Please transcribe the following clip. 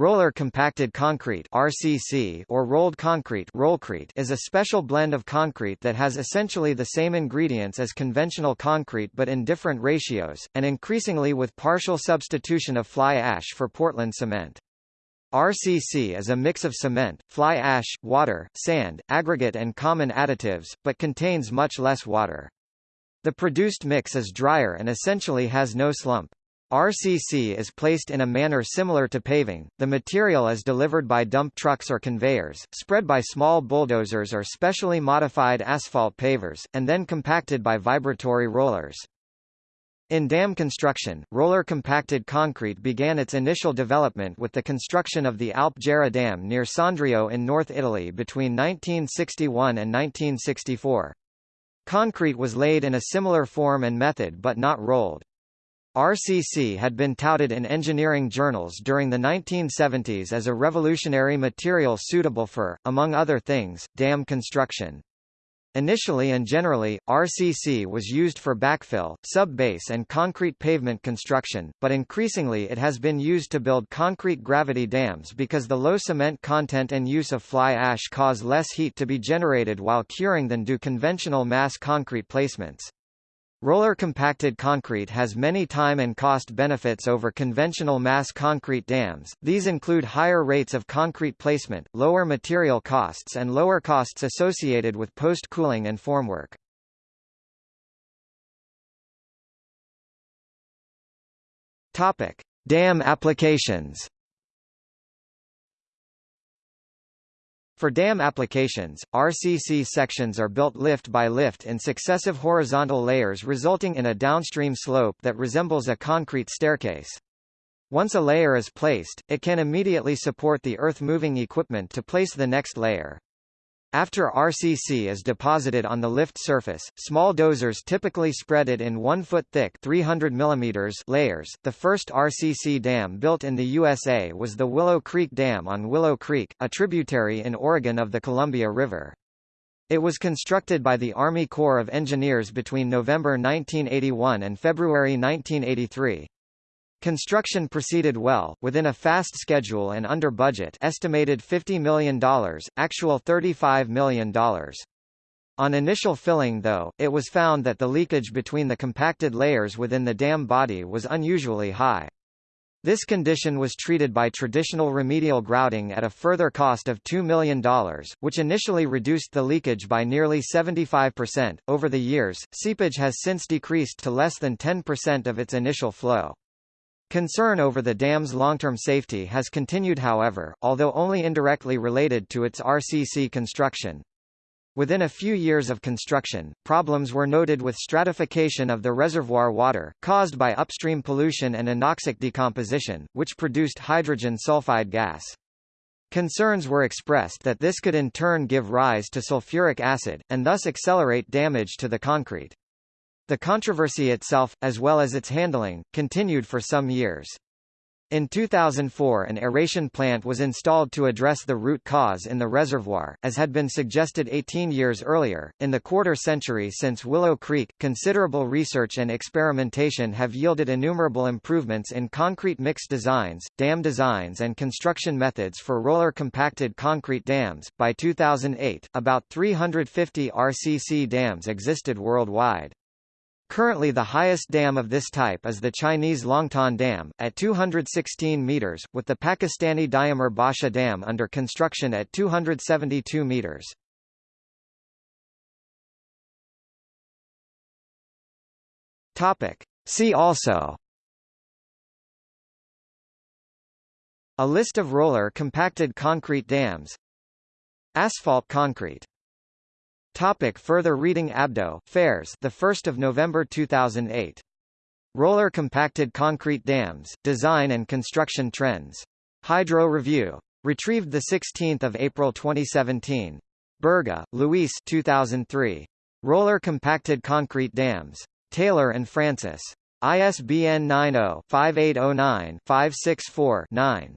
Roller compacted concrete (RCC) or rolled concrete (rollcrete) is a special blend of concrete that has essentially the same ingredients as conventional concrete but in different ratios, and increasingly with partial substitution of fly ash for Portland cement. RCC is a mix of cement, fly ash, water, sand, aggregate and common additives, but contains much less water. The produced mix is drier and essentially has no slump. RCC is placed in a manner similar to paving. The material is delivered by dump trucks or conveyors, spread by small bulldozers or specially modified asphalt pavers, and then compacted by vibratory rollers. In dam construction, roller compacted concrete began its initial development with the construction of the Alp Gera Dam near Sondrio in North Italy between 1961 and 1964. Concrete was laid in a similar form and method but not rolled. RCC had been touted in engineering journals during the 1970s as a revolutionary material suitable for, among other things, dam construction. Initially and generally, RCC was used for backfill, sub-base and concrete pavement construction, but increasingly it has been used to build concrete gravity dams because the low cement content and use of fly ash cause less heat to be generated while curing than do conventional mass concrete placements. Roller compacted concrete has many time and cost benefits over conventional mass concrete dams. These include higher rates of concrete placement, lower material costs and lower costs associated with post-cooling and formwork. Topic: Dam applications. For dam applications, RCC sections are built lift by lift in successive horizontal layers resulting in a downstream slope that resembles a concrete staircase. Once a layer is placed, it can immediately support the earth-moving equipment to place the next layer. After RCC is deposited on the lift surface, small dozers typically spread it in 1 foot thick 300 mm layers. The first RCC dam built in the USA was the Willow Creek Dam on Willow Creek, a tributary in Oregon of the Columbia River. It was constructed by the Army Corps of Engineers between November 1981 and February 1983. Construction proceeded well, within a fast schedule and under budget estimated $50 million, actual $35 million. On initial filling though, it was found that the leakage between the compacted layers within the dam body was unusually high. This condition was treated by traditional remedial grouting at a further cost of $2 million, which initially reduced the leakage by nearly 75%. Over the years, seepage has since decreased to less than 10% of its initial flow. Concern over the dam's long-term safety has continued however, although only indirectly related to its RCC construction. Within a few years of construction, problems were noted with stratification of the reservoir water, caused by upstream pollution and anoxic decomposition, which produced hydrogen sulfide gas. Concerns were expressed that this could in turn give rise to sulfuric acid, and thus accelerate damage to the concrete. The controversy itself, as well as its handling, continued for some years. In 2004 an aeration plant was installed to address the root cause in the reservoir, as had been suggested 18 years earlier. In the quarter century since Willow Creek, considerable research and experimentation have yielded innumerable improvements in concrete mix designs, dam designs and construction methods for roller compacted concrete dams. By 2008, about 350 RCC dams existed worldwide. Currently the highest dam of this type is the Chinese Longtan Dam, at 216 meters, with the Pakistani Diamer Basha Dam under construction at 272 meters. Topic. See also A list of roller compacted concrete dams Asphalt concrete Topic further reading Abdo, Fares the 1st of November 2008. Roller compacted concrete dams, design and construction trends. Hydro Review. Retrieved the 16th of April 2017. Berga, Luis 2003. Roller compacted concrete dams. Taylor and Francis. ISBN 90-5809-564-9.